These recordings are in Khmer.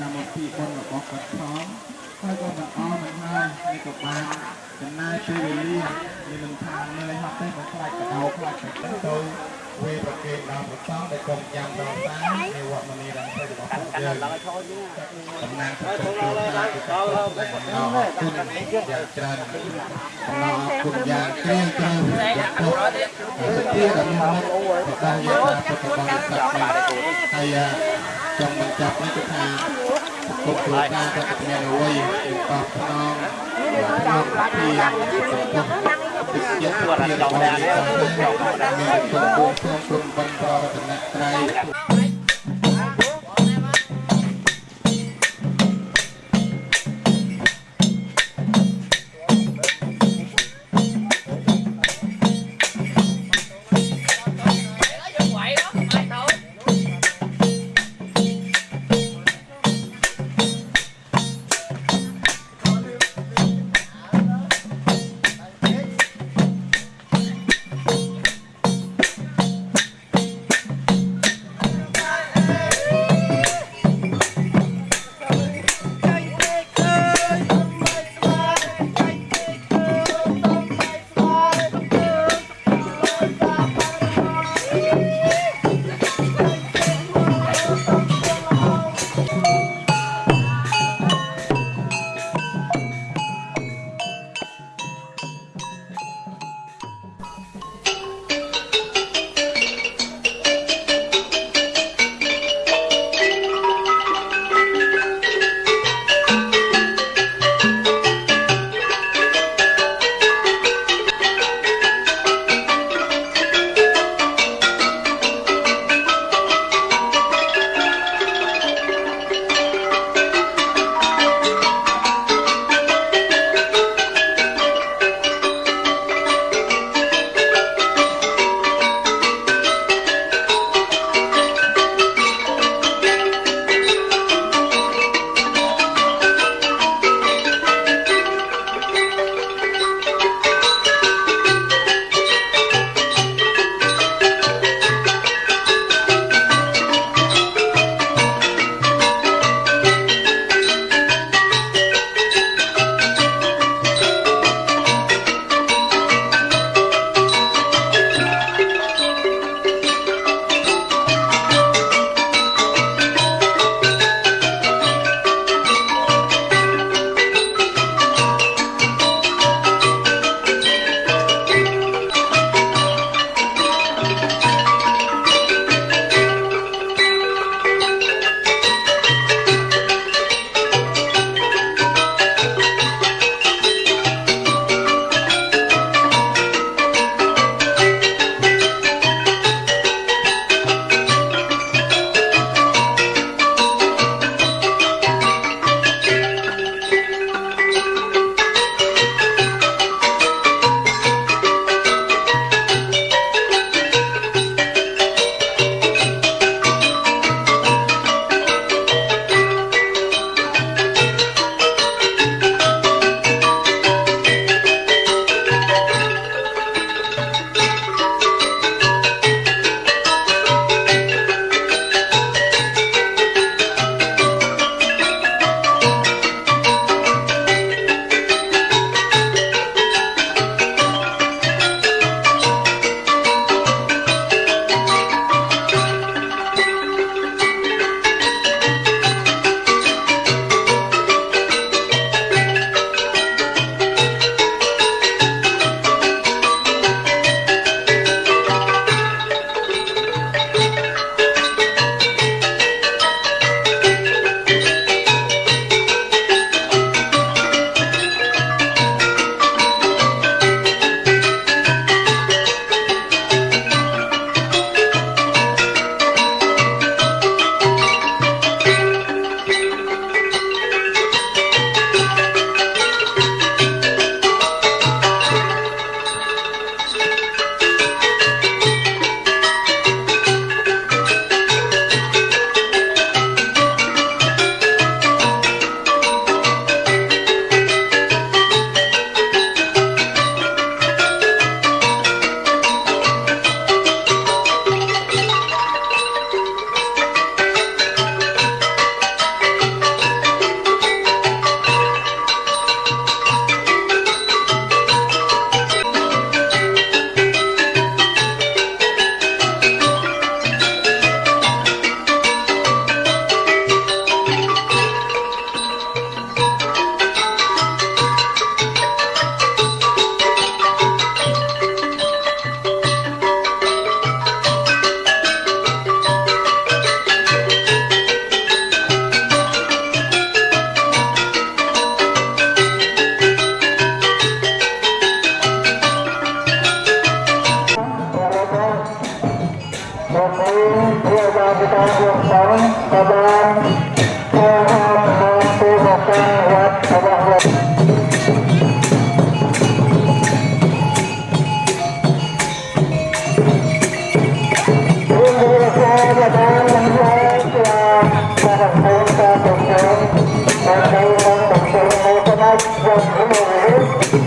កម្មវិធីបុណ្យរបស់គាត់ផងហើយក៏មិនអស់មិនហើយនេះក៏បានចំណាយពេលវេលានេះមិនថានឿយហត់ទេមិនខ្លាចកដោខ្លាចទៅទៅវេប្រកេតដល់ប្រសងដែលកុំចាំដល់តានៃវត្តមនីរំភើរបស់ពួកយើងតំណាងប្រទេសគ្រួសារគឺក៏អរគុណយ៉ាងច្រើនអំណរគុណយ៉ាងជ្រាលជ្រៅចំពោះទីដែលមានមកដល់យើងពុទ្ធបរិស័ទហើយចង់បញ្ចប់នេះគឺថា គុំគ្រួសារក៏មានអ្វីតបស្នងក្នុងពីទឹកចិត្តពីរបស់យើងមានគុំគួរក្នុងគុំបណ្ឌរតនត្រ័យ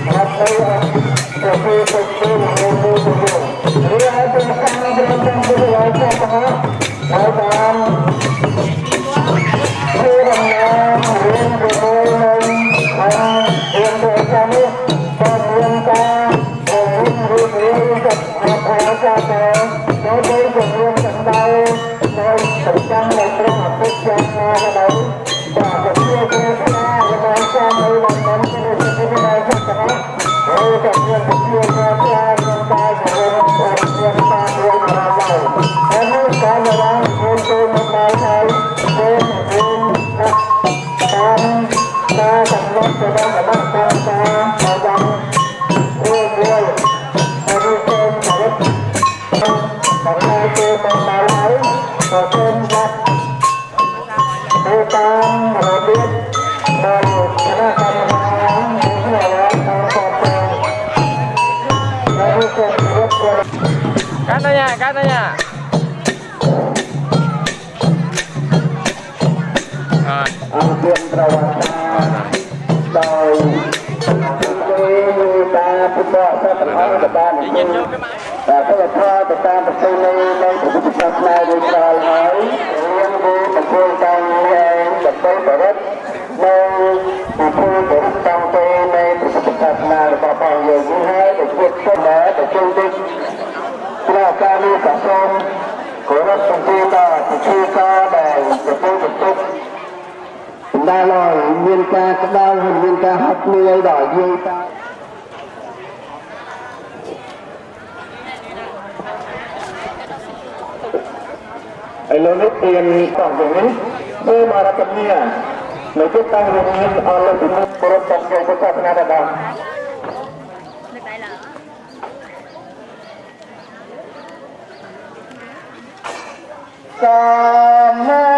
Gracias. សាសនាបដាន ingin jauh ke mana? តែព្រះធម៌ទៅតាមប្រពៃណីនៃព្រះពុទ្ធសាសនារួចរាល់ហើយរៀនពីប្រពៃតាំងឯងដើម្បីបរិទ្ធនៅប្រពៃបរិទ្ធតាំងទៅនៃព្រះពុទ្ធសាសនារបស់ផងយើងនេះហើយដែលជាពុទ្ធដែលប្រជុំទីព្រះការនេះក៏សូមគោរពសំទានដល់ពិធីការដែលប្រពៃប្រពុទ្ ca lu cả son có rất sung ti ta thì chi ca bài tập tu tập tu đa lời nguyên ca đa hình nguyên ca học như ấy đòi duyên ta. Ai lớn nhất tiền tổng của mình tôi mà là tập nhiên nếu chúng ta dùng những ở lớp chúng ta có tập cho các bạn Sama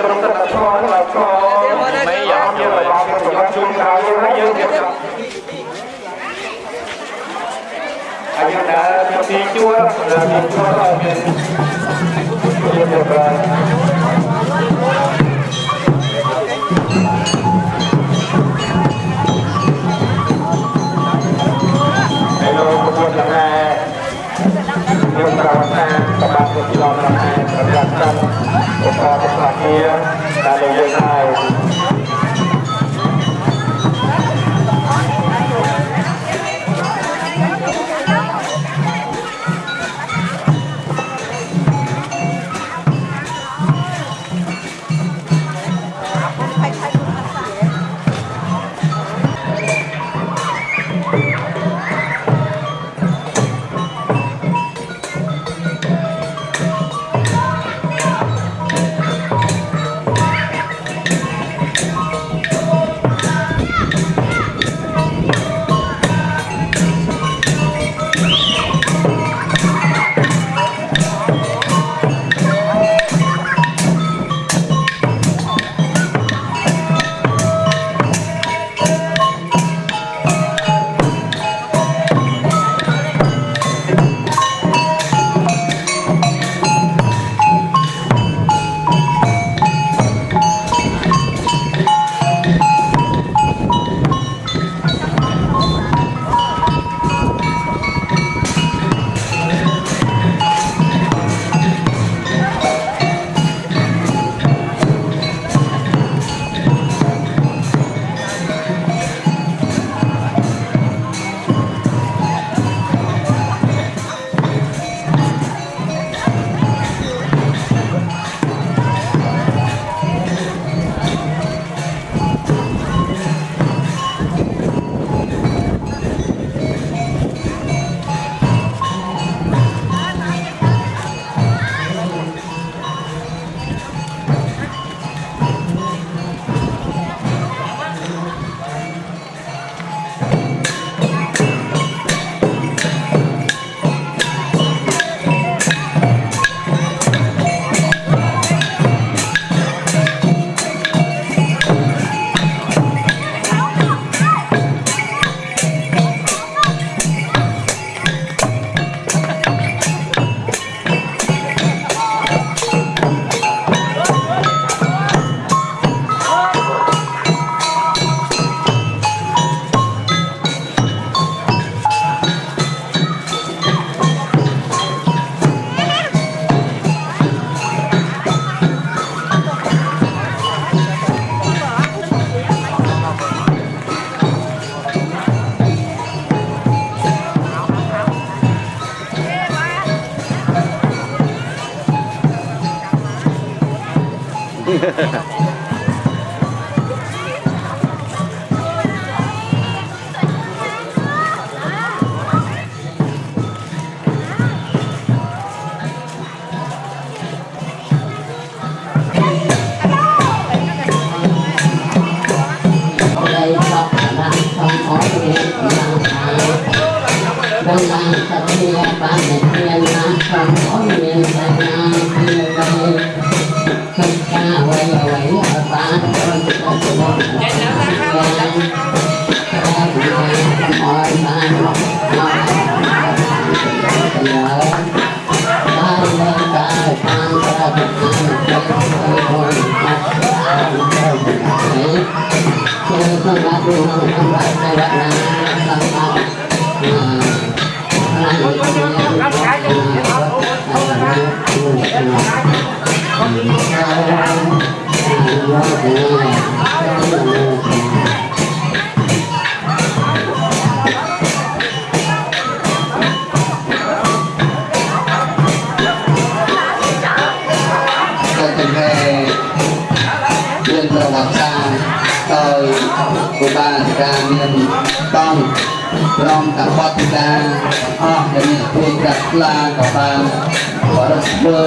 ក្រុមទឹកធម៌ដល់ខមិនយកយករបស់ប្រយោជន៍ជូនដល់យើងហើយយើងរៀបចំហើយយើងដើរពីទីជួរដើរពីជួរដល់មានជាប្រព័ន្ធហើយលោកប្រពន្ធលង្ហែខ្ញុំប្រវត្តិថាសម្បត្តិពីឡងលង្ហែប្រកាសកម្មឧបករណ៍ 예. Oh. ព្រមទាំងបទពិសាអស់ដែលមានព្រួយប្រាក់ខ្លាក៏បានបរិសុទ្ធធ្វើ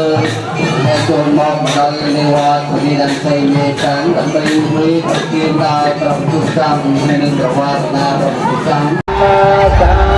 ហើយចូលមកមកដល់នៃវត្តពីដល់ផ្សេងមេតាំងដើម្បីជួយប្រគៀនដល់ប្រពុទ្ធសាសនានិងប្រវត្តិណារបស់ពុទ្ធសាសនា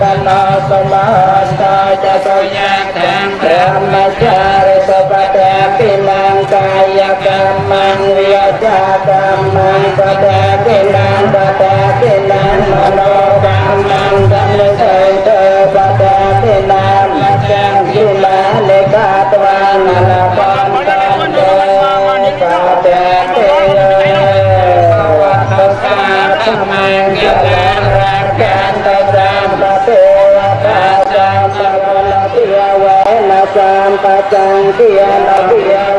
กันสมาสาจะตุยะตังธรรมจารสุปฏิปิมังกายกรรมังวิยากรรมังปฏิปิมังปฏิปิมังมโน kacang pacang kian kian.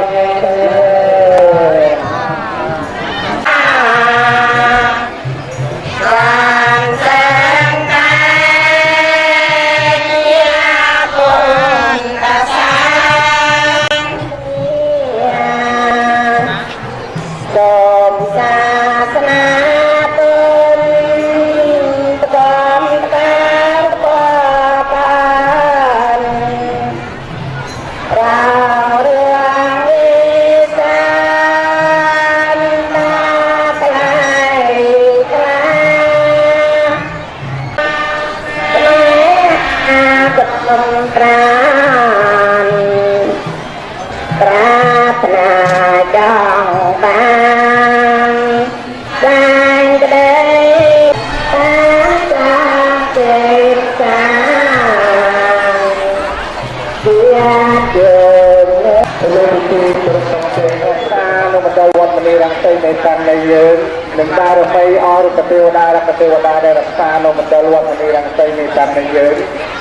មតារមីអរកទេវតារកទេវតាដែលរក្សានៅមណ្ឌលវត្តនីរង្សីនេះតាមនឹងយើង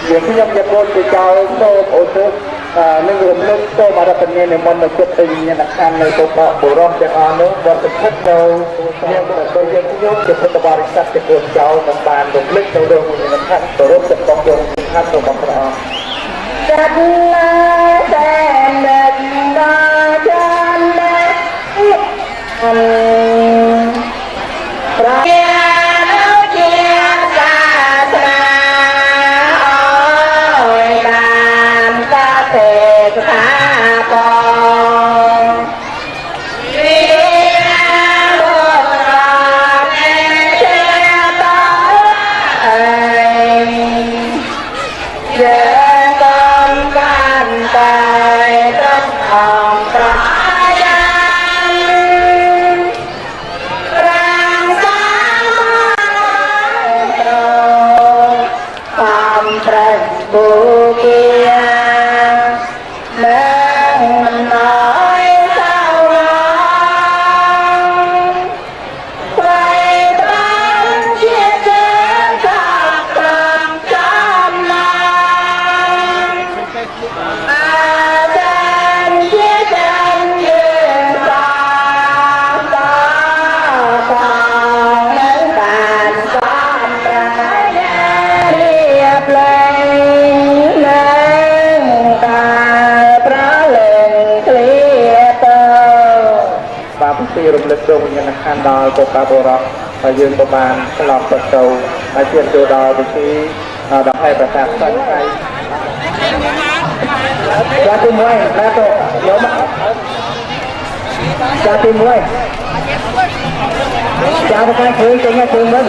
យើងខ្ញុំយកកូនទៅចោលសូមឧទ្ទិសនឹងរំលឹកសូមអរគុណនិមន្តមកចិត្តវិញ្ញាណក្ខន្ធនៃពុទ្ធបុរសទាំងអស់នោះវត្តភិតនៅខ្ញុំក៏យើងខ្ញុំជាពុទ្ធបរិស័ទជាកូនចោលនឹងបានរំលឹកទៅរឿងវិញ្ញាណក្ខន្ធគោរពចិត្តបងយើងខាត់របស់ព្រះអង្គចាត់ឡាតែមិនដល់ចាន់ដែរអឺ រំលឹកដួងវិញ្ញាណក្ខន្ធដល់ពុទ្ធបរិសហើយយើងក៏បានឆ្លងទៅទៅហើយជាចូលដល់ពិធីដង្ហែប្រសាទសិនហើយចាទី1បាទទៅយកមកចាទី1ចាប្រកាសឃើញចេញមកជើងវិញ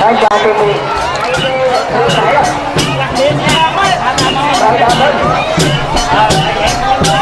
ហើយចាទី1 Thank you.